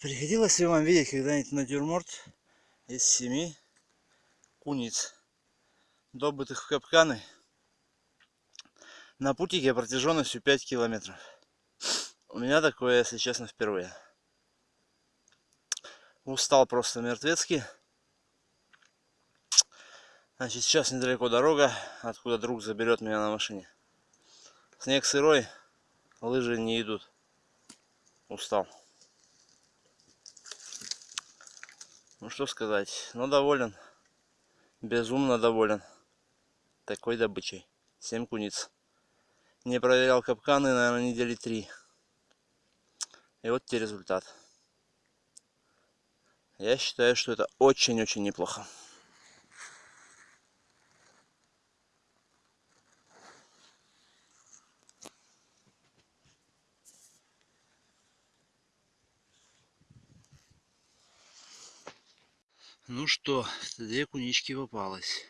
Приходилось ли вам видеть когда-нибудь натюрморт из семи куниц, добытых в капканы на путике протяженностью 5 километров? У меня такое, если честно, впервые. Устал просто мертвецкий. Значит, сейчас недалеко дорога, откуда друг заберет меня на машине. Снег сырой, лыжи не идут. Устал. Ну что сказать, но доволен. Безумно доволен. Такой добычей. 7 куниц. Не проверял капканы, наверное, недели три. И вот те результат. Я считаю, что это очень-очень неплохо. Ну что, две кунички попалось.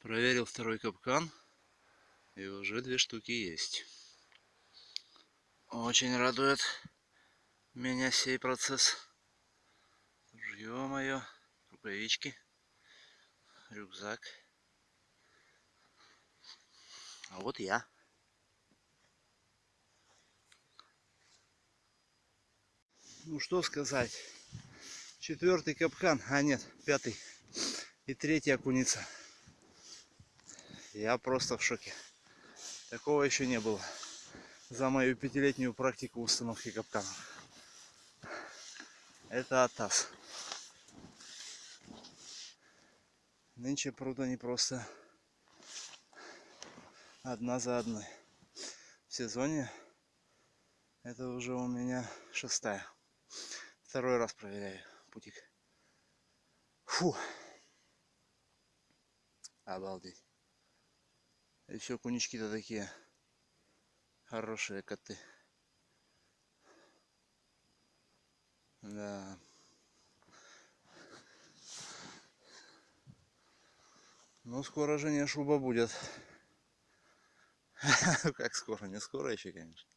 Проверил второй капкан. И уже две штуки есть. Очень радует меня сей процесс. Ё-моё, рукавички, рюкзак. А вот я. Ну что сказать четвертый капкан, а нет, пятый и третья окуница. Я просто в шоке. Такого еще не было за мою пятилетнюю практику установки капканов. Это атас. Нынче пруда не просто одна за одной. В сезоне это уже у меня шестая. Второй раз проверяю путик. Фу. Обалдеть. Еще кунички-то такие хорошие коты. Да. Ну, скоро же не шуба будет. Как скоро? Не скоро еще, конечно.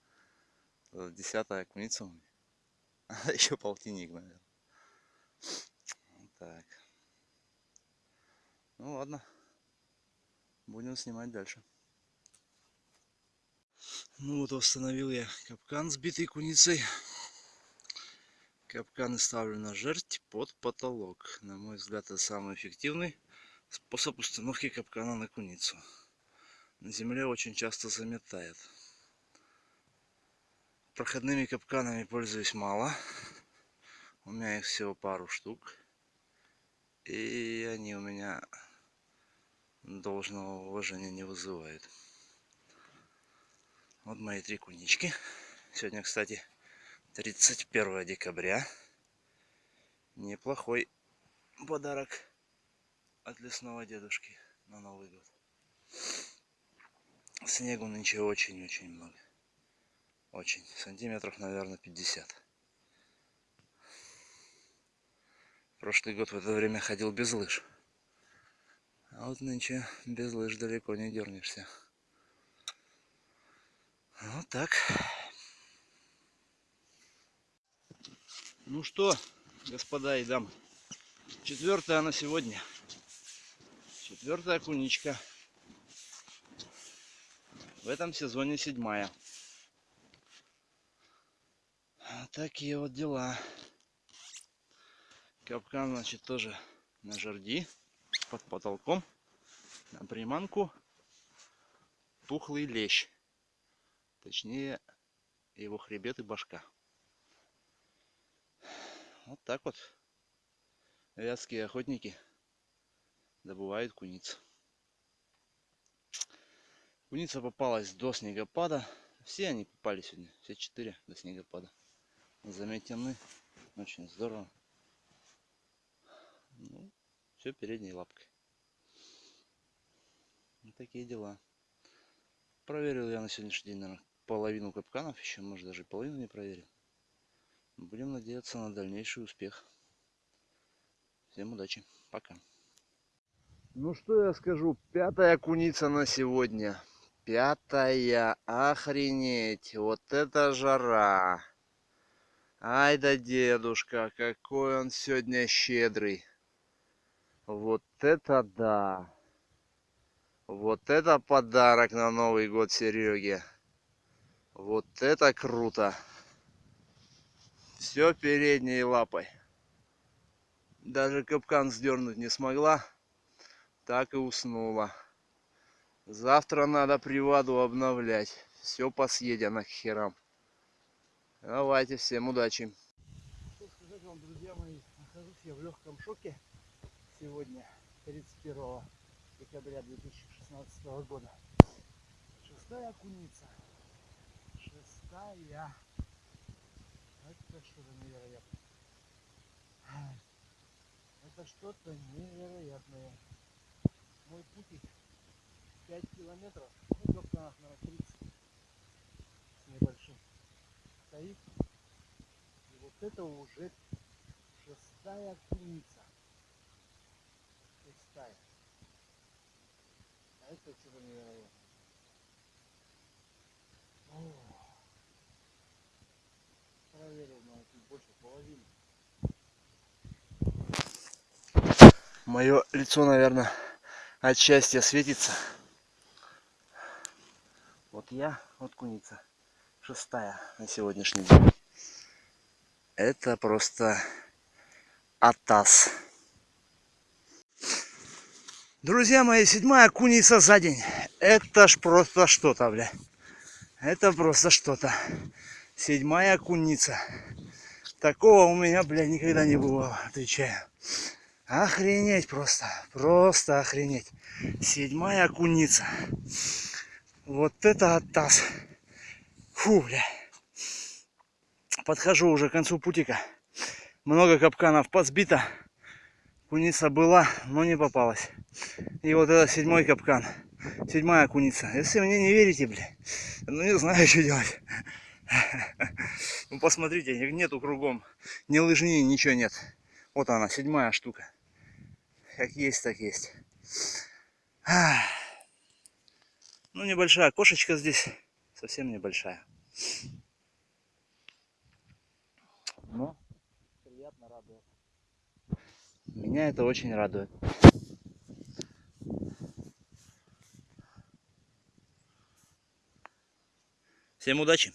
Десятая куница у меня. Еще полтинник, наверное. Так. Ну ладно. Будем снимать дальше. Ну вот установил я капкан сбитый куницей. Капканы ставлю на жерть под потолок. На мой взгляд, это самый эффективный способ установки капкана на куницу. На земле очень часто заметает. Проходными капканами пользуюсь мало. У меня их всего пару штук. И они у меня должного уважения не вызывают. Вот мои три кунички. Сегодня, кстати, 31 декабря. Неплохой подарок от лесного дедушки на Новый год. Снегу нынче очень-очень много. Очень. Сантиметров, наверное, 50. Прошлый год в это время ходил без лыж. А вот нынче без лыж далеко не дернешься. Вот так. Ну что, господа и дамы, четвертая на сегодня. Четвертая куничка. В этом сезоне седьмая. Такие вот дела. Капкан, значит, тоже на жерди, под потолком, на приманку тухлый лещ. Точнее, его хребет и башка. Вот так вот вятские охотники добывают куниц. Куница попалась до снегопада. Все они попали сегодня, все четыре до снегопада. Заметены. Очень здорово. Ну, все передней лапкой. Вот такие дела. Проверил я на сегодняшний день, наверное, половину капканов. Еще, может, даже половину не проверил. Будем надеяться на дальнейший успех. Всем удачи. Пока. Ну что я скажу, пятая куница на сегодня. Пятая, охренеть, вот это жара. Ай да дедушка, какой он сегодня щедрый. Вот это да. Вот это подарок на Новый год Сереге. Вот это круто. Все передней лапой. Даже капкан сдернуть не смогла. Так и уснула. Завтра надо приваду обновлять. Все посъедено к херам. Давайте, всем удачи. Что сказать вам, друзья мои, нахожусь я в легком шоке сегодня, 31 декабря 2016 года. Шестая куница. Шестая. Это что-то невероятное. Это что-то невероятное. Мой путик 5 километров, ну, капканах, наверное, 30 с небольшим стоит. И вот это уже шестая куница. Шестая. А это что-то невероятное. Проверил на больше половины. Мое лицо, наверное, от счастья светится. Вот я, вот куница. Шестая на сегодняшний день. Это просто атас. Друзья мои, седьмая куница за день. Это ж просто что-то, бля. Это просто что-то. Седьмая куница. Такого у меня, бля, никогда не было, отвечаю. Охренеть просто. Просто охренеть. Седьмая куница. Вот это оттас. Фу, бля. Подхожу уже к концу путика. Много капканов подсбито. Куница была, но не попалась. И вот это седьмой капкан. Седьмая куница. Если мне не верите, бля, ну не знаю, что делать. Ну посмотрите, нету кругом. Ни лыжни, ничего нет. Вот она, седьмая штука. Как есть, так есть. Ну, небольшая кошечка здесь. Совсем небольшая. Но Приятно радует. Меня это очень радует. Всем удачи!